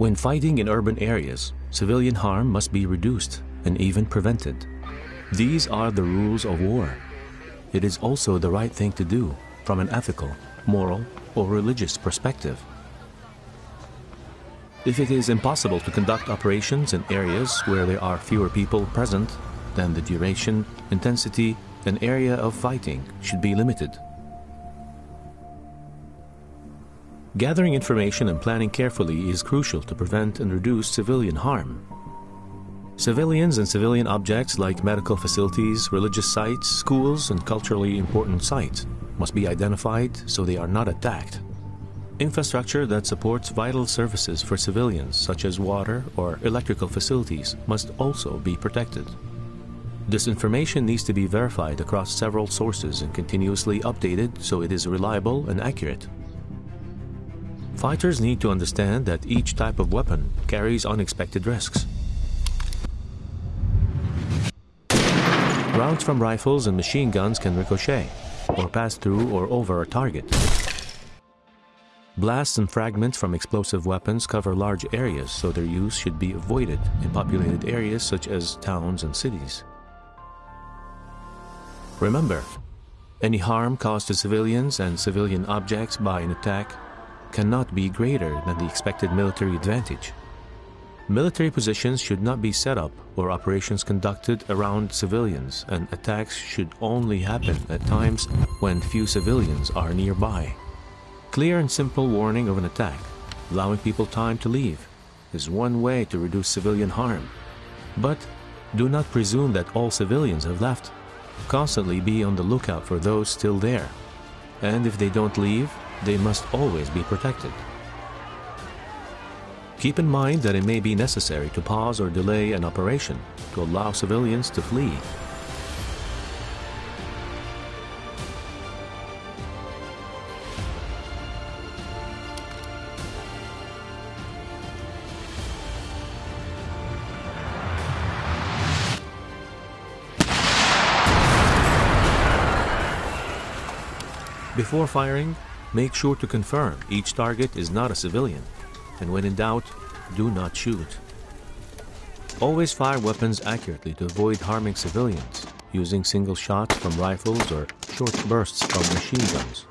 When fighting in urban areas, civilian harm must be reduced and even prevented. These are the rules of war. It is also the right thing to do from an ethical, moral, or religious perspective. If it is impossible to conduct operations in areas where there are fewer people present, then the duration, intensity, and area of fighting should be limited. Gathering information and planning carefully is crucial to prevent and reduce civilian harm. Civilians and civilian objects like medical facilities, religious sites, schools, and culturally important sites must be identified so they are not attacked. Infrastructure that supports vital services for civilians, such as water or electrical facilities, must also be protected. This information needs to be verified across several sources and continuously updated so it is reliable and accurate. Fighters need to understand that each type of weapon carries unexpected risks. Rounds from rifles and machine guns can ricochet, or pass through or over a target. Blasts and fragments from explosive weapons cover large areas, so their use should be avoided in populated areas such as towns and cities. Remember, any harm caused to civilians and civilian objects by an attack cannot be greater than the expected military advantage. Military positions should not be set up or operations conducted around civilians, and attacks should only happen at times when few civilians are nearby. Clear and simple warning of an attack, allowing people time to leave, is one way to reduce civilian harm. But do not presume that all civilians have left. Constantly be on the lookout for those still there. And if they don't leave, they must always be protected. Keep in mind that it may be necessary to pause or delay an operation to allow civilians to flee. Before firing, make sure to confirm each target is not a civilian, and when in doubt, do not shoot. Always fire weapons accurately to avoid harming civilians, using single shots from rifles or short bursts from machine guns.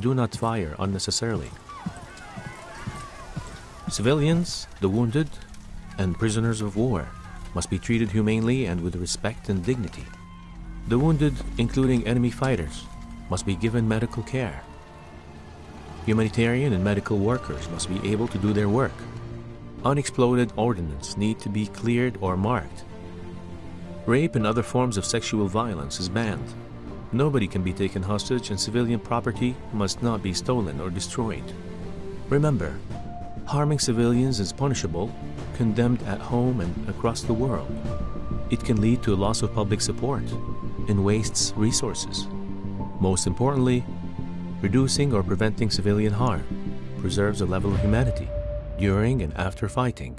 Do not fire unnecessarily. Civilians, the wounded, and prisoners of war must be treated humanely and with respect and dignity. The wounded, including enemy fighters, must be given medical care. Humanitarian and medical workers must be able to do their work. Unexploded ordnance need to be cleared or marked. Rape and other forms of sexual violence is banned. Nobody can be taken hostage and civilian property must not be stolen or destroyed. Remember, harming civilians is punishable, condemned at home and across the world. It can lead to a loss of public support and wastes resources. Most importantly, reducing or preventing civilian harm preserves a level of humanity during and after fighting.